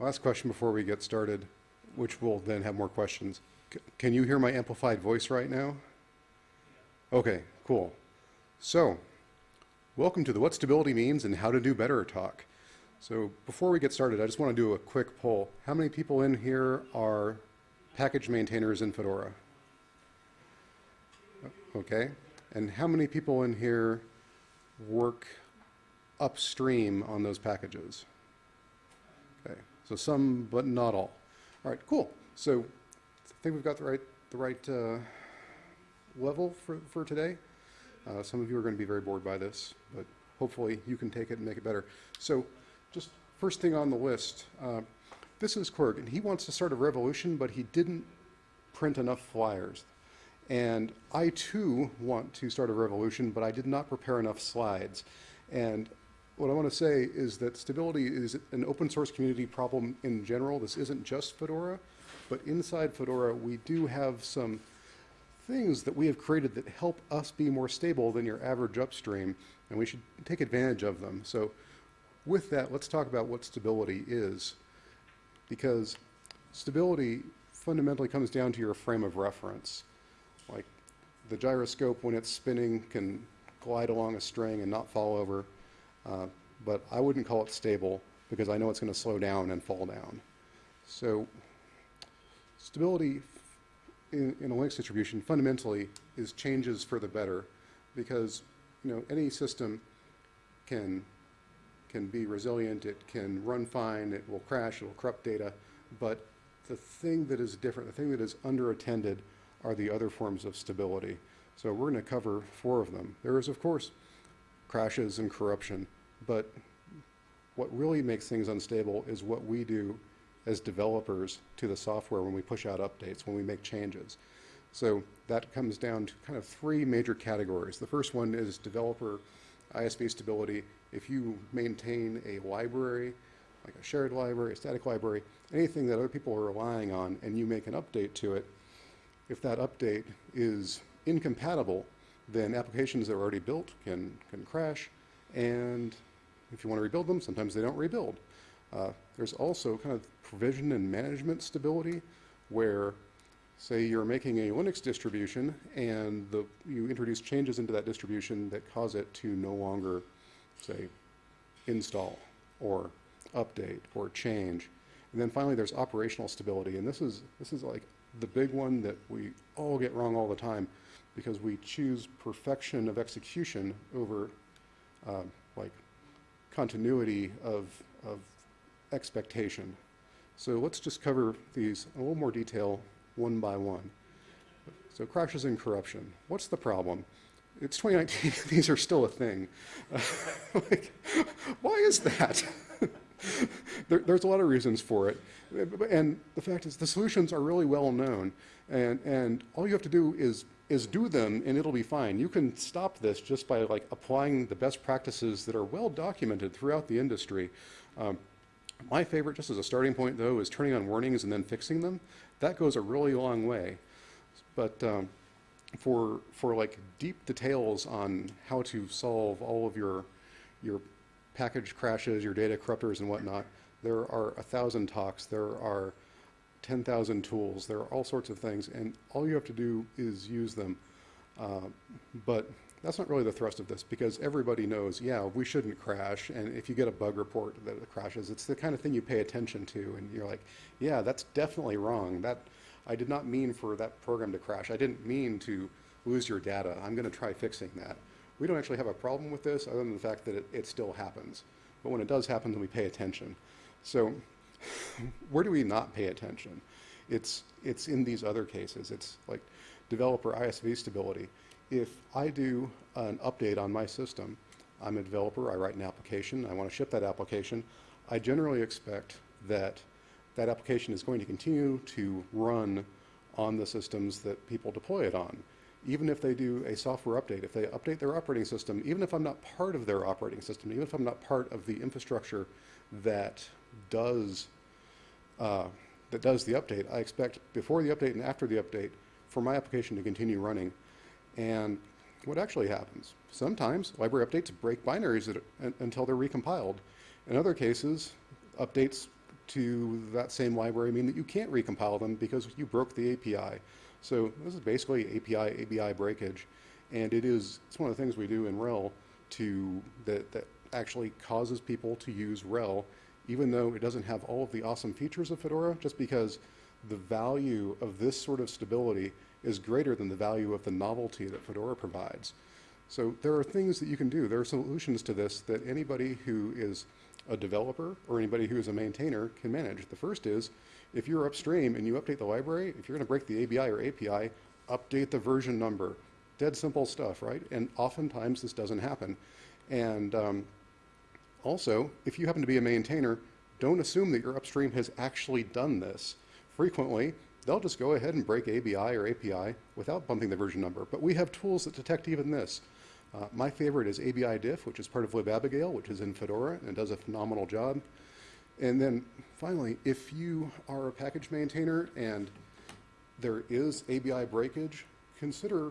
Last question before we get started, which will then have more questions. C- Can you hear my amplified voice right now? Okay, cool. So, welcome to the What Stability Means and How to Do Better talk. So, before we get started, I just want to do a quick poll. How many people in here are package maintainers in Fedora? Okay. And how many people in here work upstream on those packages? So some, but not all. All right, cool. So I think we've got the right, the right uh, level for, for today. Uh, some of you are going to be very bored by this, but hopefully you can take it and make it better. So just first thing on the list, uh, this is Quirk, and he wants to start a revolution, but he didn't print enough flyers. And I too want to start a revolution, but I did not prepare enough slides. And what I want to say is that stability is an open source community problem in general. This isn't just Fedora, but inside Fedora, we do have some things that we have created that help us be more stable than your average upstream, and we should take advantage of them. So with that, let's talk about what stability is, because stability fundamentally comes down to your frame of reference. Like the gyroscope, when it's spinning, can glide along a string and not fall over. Uh, but I wouldn't call it stable because I know it's going to slow down and fall down. So stability in, in, a Linux distribution fundamentally is changes for the better because you know any system can can be resilient, it can run fine, it will crash, it will corrupt data, but the thing that is different, the thing that is underattended are the other forms of stability. So we're going to cover four of them. There is, of course, crashes and corruption, but what really makes things unstable is what we do as developers to the software when we push out updates, when we make changes. So that comes down to kind of three major categories. The first one is developer ISV stability. If you maintain a library, like a shared library, a static library, anything that other people are relying on, and you make an update to it, if that update is incompatible, then applications that are already built can, can crash. And if you want to rebuild them, sometimes they don't rebuild. Uh, there's also kind of provision and management stability where, say, you're making a Linux distribution and the, you introduce changes into that distribution that cause it to no longer, say, install or update or change. And then finally, there's operational stability. And this is, this is like the big one that we all get wrong all the time because we choose perfection of execution over uh, like continuity of, of expectation. So let's just cover these in a little more detail one by one. So crashes and corruption. What's the problem? It's 2019, these are still a thing. Like, why is that? there, there's a lot of reasons for it. And the fact is the solutions are really well known. And, and all you have to do is, is do them and it'll be fine. You can stop this just by like applying the best practices that are well documented throughout the industry. Um, my favorite, just as a starting point though, is turning on warnings and then fixing them. That goes a really long way. But um, for, for like deep details on how to solve all of your, your package crashes, your data corruptors and whatnot, there are a thousand talks, there are 10,000 tools, there are all sorts of things, and all you have to do is use them. Uh, but that's not really the thrust of this because everybody knows, yeah, we shouldn't crash. And if you get a bug report that it crashes, it's the kind of thing you pay attention to. And you're like, yeah, that's definitely wrong. That I did not mean for that program to crash. I didn't mean to lose your data. I'm going to try fixing that. We don't actually have a problem with this other than the fact that it, it still happens. But when it does happen, then we pay attention. So where do we not pay attention? It's, it's in these other cases. It's like developer ISV stability. If I do an update on my system, I'm a developer, I write an application, I want to ship that application, I generally expect that that application is going to continue to run on the systems that people deploy it on. Even if they do a software update, if they update their operating system, even if I'm not part of their operating system, even if I'm not part of the infrastructure that does uh, that does the update, I expect before the update and after the update for my application to continue running. And what actually happens? Sometimes library updates break binaries that, until they're recompiled. In other cases, updates to that same library mean that you can't recompile them because you broke the API. So this is basically API ABI breakage, and it is it's one of the things we do in RHEL to that that actually causes people to use RHEL, even though it doesn't have all of the awesome features of Fedora, just because the value of this sort of stability is greater than the value of the novelty that Fedora provides. So there are things that you can do. There are solutions to this that anybody who is a developer or anybody who is a maintainer can manage. The first is if you're upstream and you update the library, if you're going to break the ABI or API, update the version number. Dead simple stuff, right? And oftentimes this doesn't happen. And um, also, if you happen to be a maintainer, don't assume that your upstream has actually done this. Frequently, they'll just go ahead and break ABI or API without bumping the version number. But we have tools that detect even this. Uh, my favorite is ABI diff, which is part of libabigail, which is in Fedora and does a phenomenal job. And then finally, if you are a package maintainer and there is ABI breakage, consider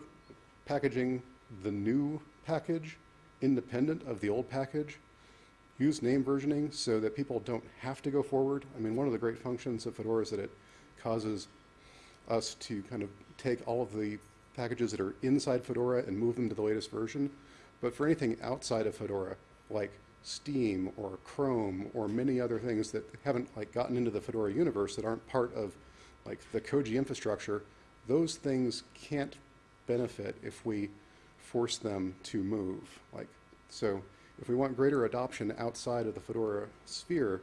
packaging the new package independent of the old package. Use name versioning so that people don't have to go forward. I mean, one of the great functions of Fedora is that it causes us to kind of take all of the packages that are inside Fedora and move them to the latest version. But for anything outside of Fedora, like Steam or Chrome or many other things that haven't like gotten into the Fedora universe that aren't part of like the Koji infrastructure, those things can't benefit if we force them to move. Like so, if we want greater adoption outside of the Fedora sphere,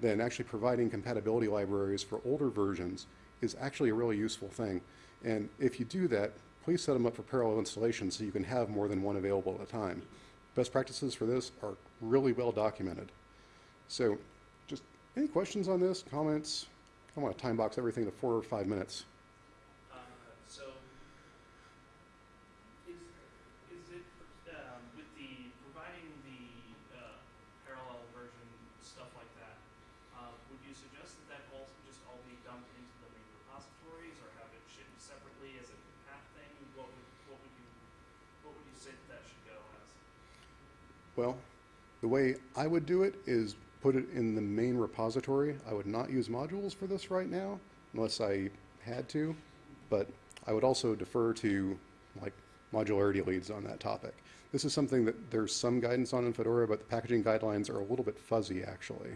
then actually providing compatibility libraries for older versions is actually a really useful thing. And if you do that, please set them up for parallel installation so you can have more than one available at a time. Best practices for this are really well documented. So just any questions on this, comments? I want to time box everything to four or five minutes. Uh, so, is, is it, um, with the, providing the, uh, parallel version, stuff like that, uh, would you suggest that that all, just all be dumped into the main repositories, or have it shipped separately as a path thing? What would, what would you, what would you say that that should go as? Well, the way I would do it is put it in the main repository. I would not use modules for this right now unless I had to, but I would also defer to like modularity leads on that topic. This is something that there's some guidance on in Fedora, but the packaging guidelines are a little bit fuzzy actually.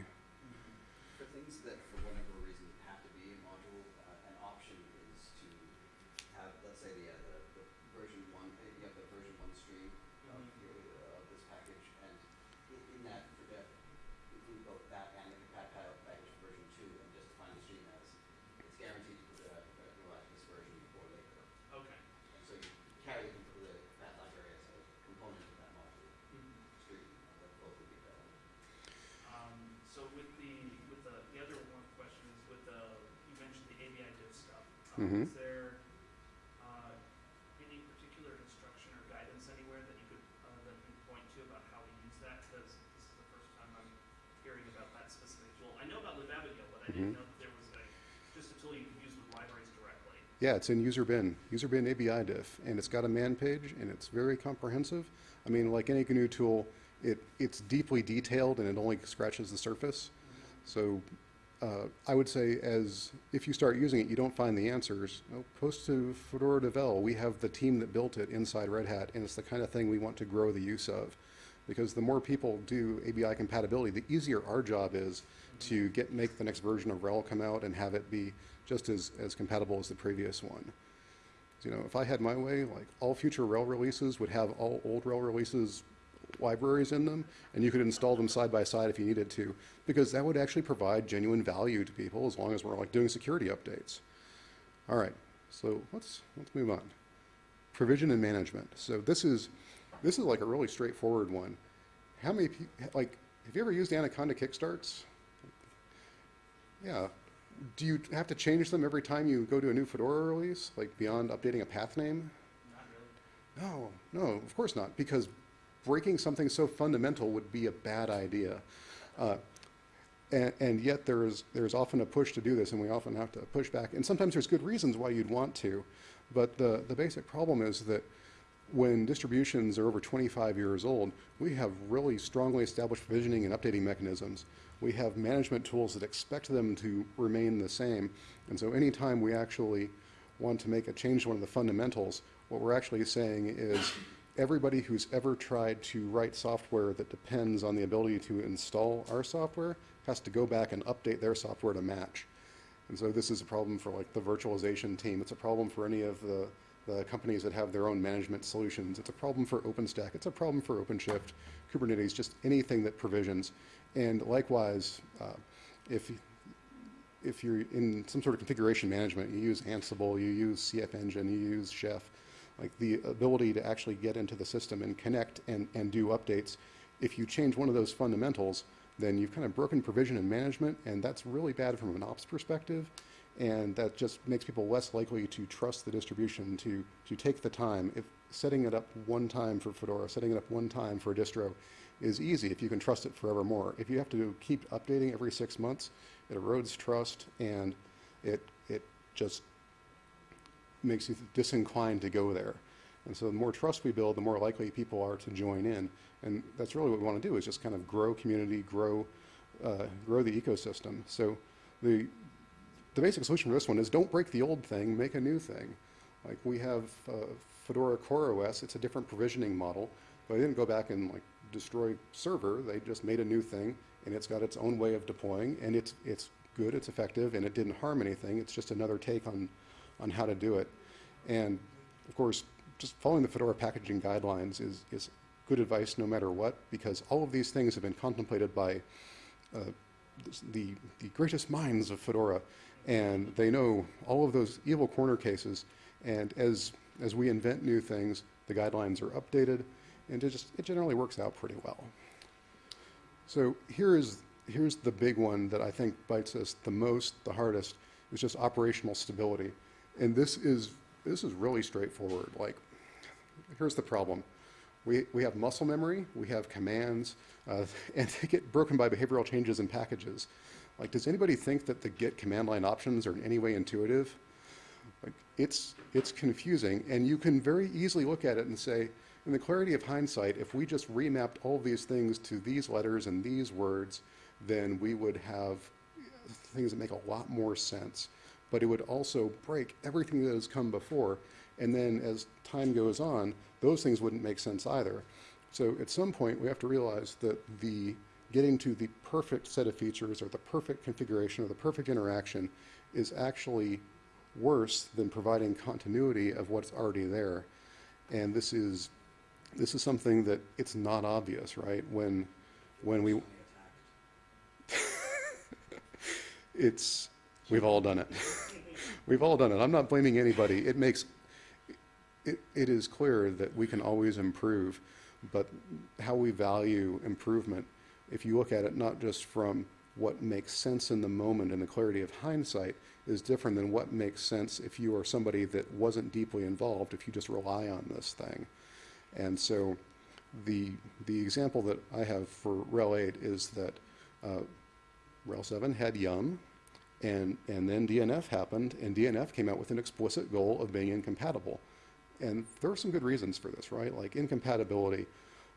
For things that, for whatever reason, have to be a module, uh, an option is to have, let's say, the, uh, the, the version one, uh, you have the version one stream of Mhm. your, uh, of this package, and in, in that, for that, include both that and the compatible package version two, and just define the stream as, it's guaranteed to, uh, uh, realize this version before later. Okay. And so you carry the, the, that library as a component of that module stream, uh, that both would be valid. Um, so with the, with the, the other one question is with the, you mentioned the ABI diff Mhm. Is there, uh, any particular instruction or guidance anywhere that you could, uh, that you can point to about how we use that? Because this is the first time I'm hearing about that specific tool. I know about libabigail, but I didn't Mhm. know that there was a, just a tool you could use with libraries directly. Yeah, it's in user bin, user bin ABI diff, and it's got a man page, and it's very comprehensive. I mean, like any GNU tool, it, it's deeply detailed, and it only scratches the surface. So uh, I would say as, if you start using it, you don't find the answers, post to Fedora Devel. We have the team that built it inside Red Hat, and it's the kind of thing we want to grow the use of. Because the more people do ABI compatibility, the easier our job is to get, make the next version of RHEL come out and have it be just as, as compatible as the previous one. You know, if I had my way, like all future RHEL releases would have all old RHEL releases libraries in them, and you could install them side by side if you needed to, because that would actually provide genuine value to people as long as we're like doing security updates. All right, so let's let's move on. Provision and management. So this is this is like a really straightforward one. How many like have you ever used Anaconda kickstarts? Yeah. Do you have to change them every time you go to a new Fedora release, like beyond updating a path name? Not really. No, no, of course not, because breaking something so fundamental would be a bad idea. Uh, and, and yet there is, there's often a push to do this, and we often have to push back. And sometimes there's good reasons why you'd want to, but the, the basic problem is that when distributions are over 25 years old, we have really strongly established provisioning and updating mechanisms. We have management tools that expect them to remain the same. And so anytime we actually want to make a change to one of the fundamentals, what we're actually saying is everybody who's ever tried to write software that depends on the ability to install our software has to go back and update their software to match. And so this is a problem for like the virtualization team. It's a problem for any of the, the companies that have their own management solutions. It's a problem for OpenStack. It's a problem for OpenShift, Kubernetes, just anything that provisions. And likewise, uh, if, if you're in some sort of configuration management, you use Ansible, you use CFEngine, you use Chef, like the ability to actually get into the system and connect and, and do updates. If you change one of those fundamentals, then you've kind of broken provision and management, and that's really bad from an ops perspective. And that just makes people less likely to trust the distribution, to, to take the time. If setting it up one time for Fedora, setting it up one time for a distro is easy if you can trust it forevermore. If you have to keep updating every six months, it erodes trust and it, it just makes you disinclined to go there. And so the more trust we build, the more likely people are to join in. And that's really what we want to do is just kind of grow community, grow, uh, grow the ecosystem. So the, the basic solution for this one is don't break the old thing, make a new thing. Like we have uh, Fedora CoreOS, it's a different provisioning model, but they didn't go back and like destroy server, they just made a new thing and it's got its own way of deploying and it's, it's good, it's effective, and it didn't harm anything. It's just another take on, on how to do it. And of course, just following the Fedora packaging guidelines is, is good advice no matter what, because all of these things have been contemplated by uh, the, the greatest minds of Fedora, and they know all of those evil corner cases, and as, as we invent new things, the guidelines are updated, and it just, it generally works out pretty well. So here is, here's the big one that I think bites us the most, the hardest, is just operational stability. And this is, this is really straightforward. Like, here's the problem. We, we have muscle memory, we have commands, uh, and they get broken by behavioral changes in packages. Like, does anybody think that the git command line options are in any way intuitive? Like, it's, it's confusing, and you can very easily look at it and say, in the clarity of hindsight, if we just remapped all these things to these letters and these words, then we would have things that make a lot more sense. But it would also break everything that has come before. And then as time goes on, those things wouldn't make sense either. So at some point, we have to realize that the getting to the perfect set of features or the perfect configuration or the perfect interaction is actually worse than providing continuity of what's already there. And this is this is something that it's not obvious, right? When when we it's we've all done it. we've all done it. I'm not blaming anybody. It makes it, it is clear that we can always improve, but how we value improvement, if you look at it not just from what makes sense in the moment and the clarity of hindsight, is different than what makes sense if you are somebody that wasn't deeply involved, if you just rely on this thing. And so the, the example that I have for RHEL 8 is that uh, RHEL 7 had Yum, and, and then DNF happened, and DNF came out with an explicit goal of being incompatible. And there are some good reasons for this, right? Like incompatibility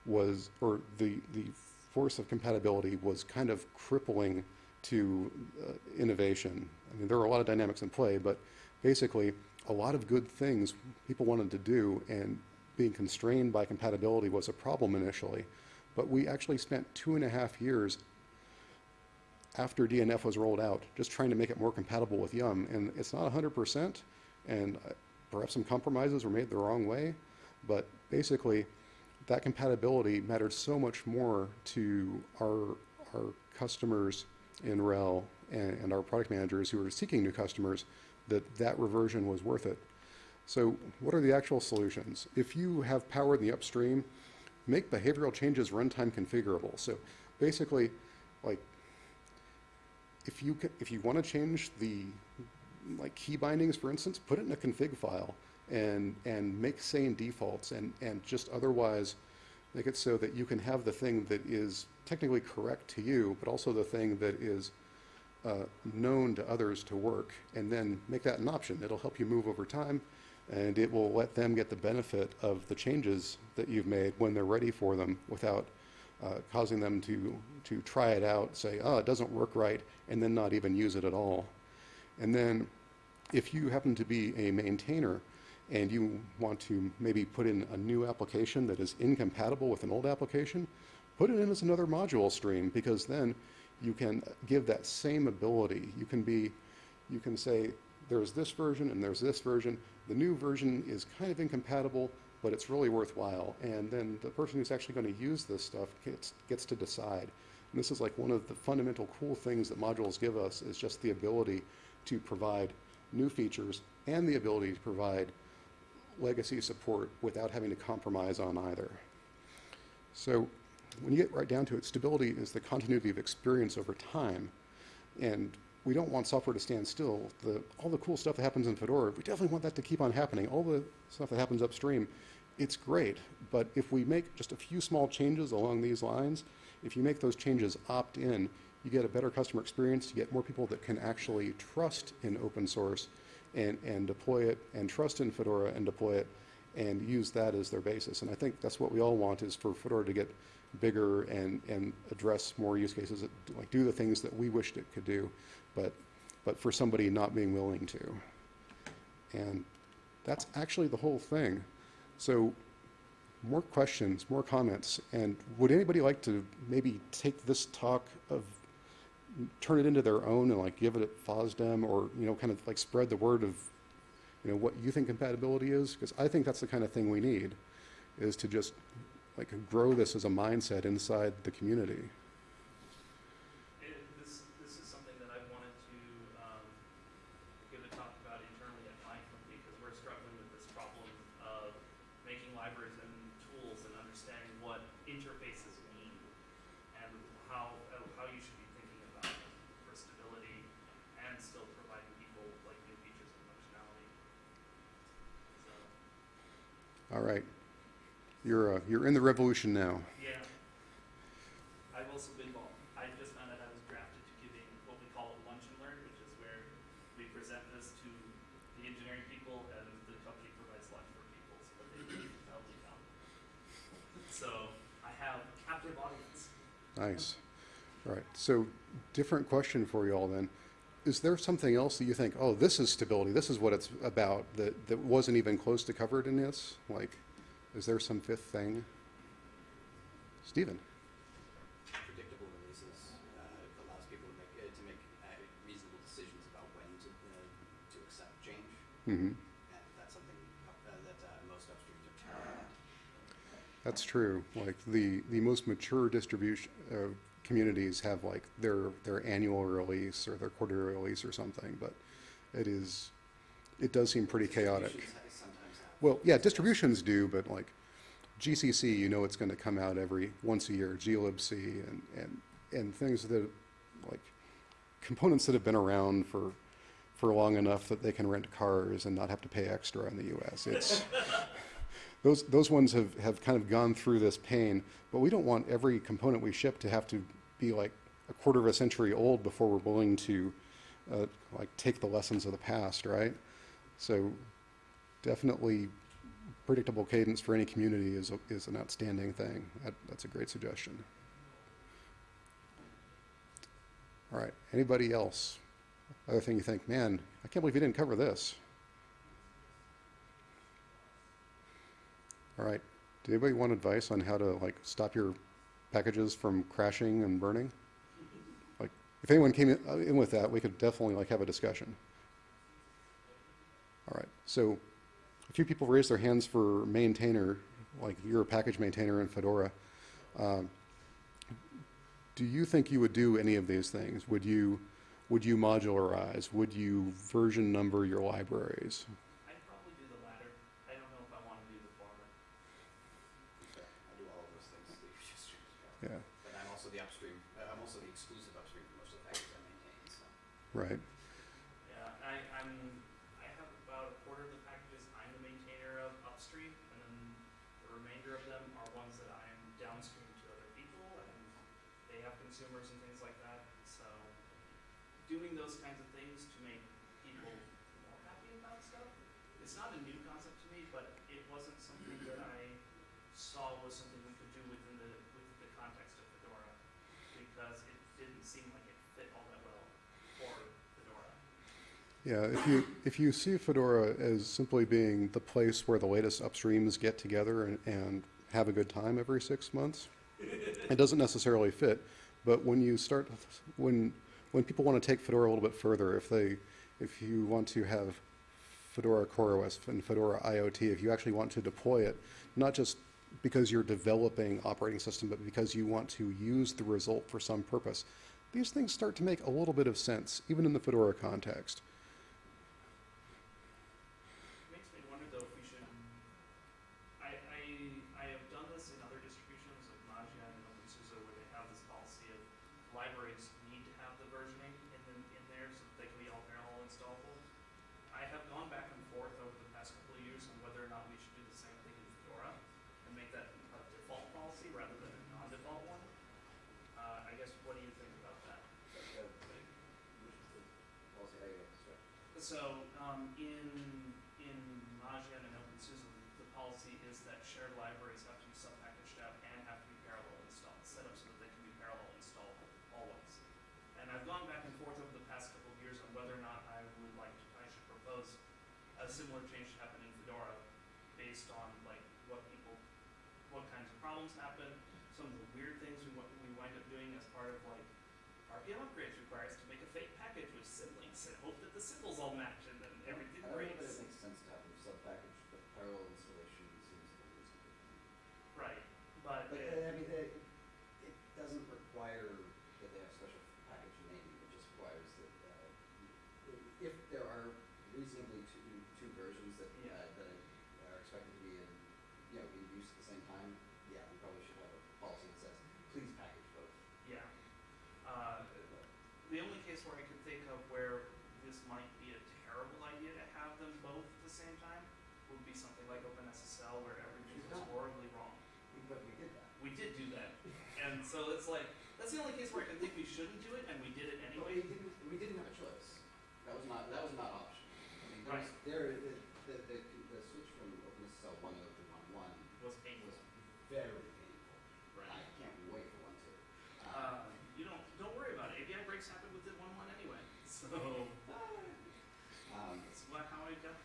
was, or the, the force of compatibility was kind of crippling to uh, innovation. I mean, there are a lot of dynamics in play, but basically, a lot of good things people wanted to do, and being constrained by compatibility was a problem initially. But we actually spent two and a half years after DNF was rolled out, just trying to make it more compatible with Yum. And it's not 100%, and uh, perhaps some compromises were made the wrong way, but basically, that compatibility mattered so much more to our, our customers in RHEL and, and our product managers who were seeking new customers that that reversion was worth it. So what are the actual solutions? If you have power in the upstream, make behavioral changes runtime configurable. So basically, like, if you, if you want to change the like key bindings, for instance, put it in a config file and, and make sane defaults and, and just otherwise make it so that you can have the thing that is technically correct to you, but also the thing that is uh, known to others to work, and then make that an option. It'll help you move over time. And it will let them get the benefit of the changes that you've made when they're ready for them without uh, causing them to, to try it out, say, oh, it doesn't work right, and then not even use it at all. And then if you happen to be a maintainer and you want to maybe put in a new application that is incompatible with an old application, put it in as another module stream because then you can give that same ability. You can be, you can say, there's this version and there's this version. The new version is kind of incompatible, but it's really worthwhile. And then the person who's actually going to use this stuff gets, gets to decide. And this is like one of the fundamental cool things that modules give us is just the ability to provide new features and the ability to provide legacy support without having to compromise on either. So when you get right down to it, stability is the continuity of experience over time. And we don't want software to stand still. The, all the cool stuff that happens in Fedora, we definitely want that to keep on happening. All the stuff that happens upstream, it's great. But if we make just a few small changes along these lines, if you make those changes opt in, you get a better customer experience, you get more people that can actually trust in open source and, and deploy it, and trust in Fedora and deploy it, and use that as their basis. And I think that's what we all want is for Fedora to get bigger and, and address more use cases, that, like do the things that we wished it could do, but, but for somebody not being willing to. And that's actually the whole thing. So more questions, more comments, and would anybody like to maybe take this talk of, turn it into their own and like give it at FOSDEM or, you know, kind of like spread the word of, you know, what you think compatibility is? Because I think that's the kind of thing we need, is to just like grow this as a mindset inside the community. All right. You're, uh, you're in the revolution now. yeah. I've also been involved. I just found out I was drafted to giving what we call a lunch and learn, which is where we present this to the engineering people and the company provides lunch for people so that they can come. So I have a captive audience. Nice. All right. So, different question for you all then. Is there something else that you think, oh, this is stability, this is what it's about, that, that wasn't even close to covered in this? Like, is there some fifth thing? Stephen? predictable releases uh, allows people to make, uh, to make uh, reasonable decisions about when to, uh, to accept change. hmm And that's something uh, that uh, most upstreams are terrible at. That's true. Like, the, the most mature distribution, uh, communities have like their, their annual release or their quarterly release or something, but it is, it does seem pretty chaotic. Distributions ha- sometimes have. Well, yeah, distributions do, but like GCC, you know it's going to come out every once a year, glibc and, and, and things that like components that have been around for, for long enough that they can rent cars and not have to pay extra in the US. It's, those, those ones have, have kind of gone through this pain, but we don't want every component we ship to have to be like a quarter of a century old before we're willing to uh, like take the lessons of the past, right? So definitely predictable cadence for any community is, a- is an outstanding thing. That, that's a great suggestion. All right, anybody else? Other thing you think, man, I can't believe you didn't cover this. All right, do anybody want advice on how to like stop your packages from crashing and burning? Like, if anyone came in, with that, we could definitely like have a discussion. All right, so a few people raised their hands for maintainer, like you're a package maintainer in Fedora. Um, do you think you would do any of these things? Would you, would you modularize? Would you version number your libraries? I'd probably do the latter. I don't know if I wanna do the former. I do all of those things that you just described. Yeah, But I'm also the upstream, uh, I'm also the exclusive upstream for most of the packages I maintain, so. Right. Yeah, I, I'm, I have about a quarter of the packages I'm the maintainer of upstream, and then the remainder of them are ones that I'm downstream to other people, and they have consumers and things like that, so doing those kinds of things to make people more happy about stuff it's not a new concept to me, but it wasn't something that I saw was something we could do within the, within the context of Fedora, because it didn't seem like it fit all that well for Fedora. Yeah, if you, if you see Fedora as simply being the place where the latest upstreams get together and, and have a good time every six months, it doesn't necessarily fit. But when you start, when, when people want to take Fedora a little bit further, if they, if you want to have Fedora CoreOS and Fedora IoT, if you actually want to deploy it, not just because you're developing operating system, but because you want to use the result for some purpose, these things start to make a little bit of sense, even in the Fedora context. Makes me wonder though if we should, I, I, I have done this in other distributions like Mageia and OpenSUSE where they have this policy of libraries need to have the versioning in, the, in there so that they can be all parallel installable. I have gone back and forth over the past couple of years on whether or not we should do the same thing in Fedora and make that a default policy rather than a non-default one. Uh, I guess, what do you think about that? So, uh, which is the policy I got struck. So, um, in, in Mageia and OpenSUSE, the, policy is that shared libraries have to be sub-packaged out and have to be parallel installed, set up so that they can be parallel installable always. And I've gone back and forth over the past couple of years on whether or not I would like to, I should propose a similar change to happen in Fedora based on like what people, what kinds of problems happen, some of the weird things we, we wind up doing as part of like RPM upgrades require us to make a fake package with symlinks and hope that the symbols all match and then everything I don't know that breaks. it makes sense to have them sub-packaged, but parallel installation seems like it's a good thing. Right, but, But, uh, uh, I mean, they, it doesn't require that they have special package naming, it just requires that, uh, i- if there are reasonably two, two versions that, uh, Yeah. that are expected to be in, you know, in use at the same time, yeah, we probably should have a policy that says, please package both. yeah. Uh, the only case where I could think of where this might be a terrible idea to have them both at the same time would be something like OpenSSL where everything was horribly wrong. But we did that. We did do that, and so it's like, that's the only case where I can think we shouldn't do it, and we did it But anyway. we didn't, we didn't have a choice. That was not, that was not optional. I mean, there was, Right. there, the, the, the, the switch from OpenSSL one to Open one one was painful. was very painful. Right. I can't wait for one two. Uh, you don't, don't worry about it. API breaks happen within one one anyway. So Um, that's how I got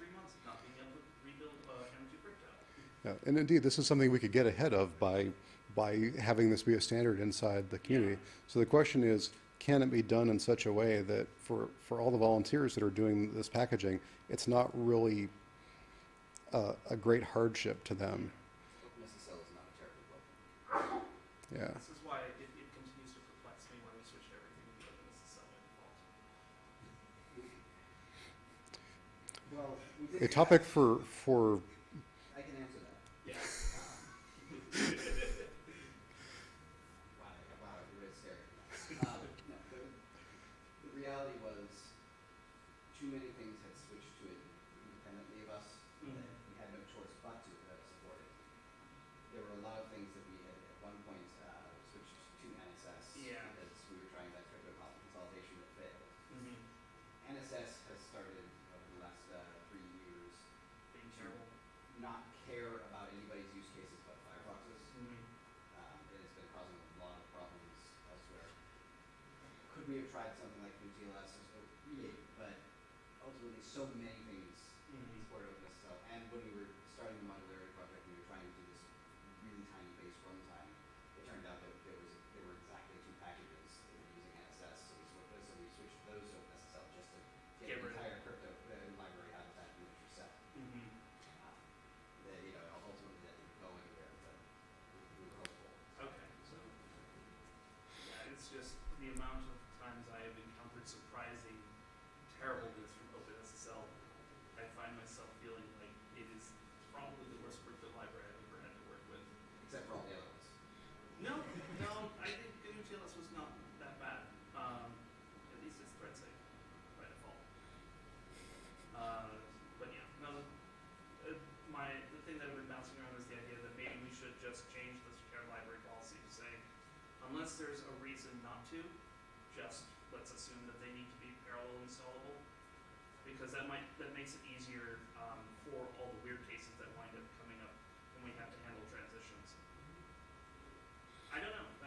Yeah, and indeed, this is something we could get ahead of by, by having this be a standard inside the community. So the question is, can it be done in such a way that for, for all the volunteers that are doing this packaging, it's not really a, a great hardship to them? OpenSSL is not a terribly broken. Yeah. A topic for, for, I can answer that. Yeah.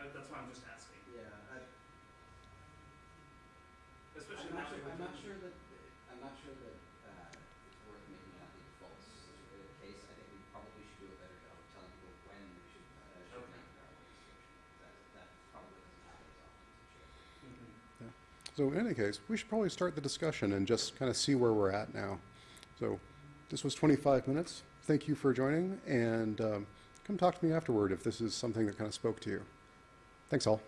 don't know, that, that's why I'm just asking, Yeah, I, especially I'm now not sure, that I'm not sure that, I'm not sure that, uh, it's worth making that the default s- uh, case. I think we probably should do a better job of telling people when we should, uh, should Okay. make parallel restriction. That, that probably doesn't happen as often as it should. Mhm. So in any case, we should probably start the discussion and just kind of see where we're at now. So this was 25 minutes. Thank you for joining, and um, come talk to me afterward if this is something that kind of spoke to you. Thanks all.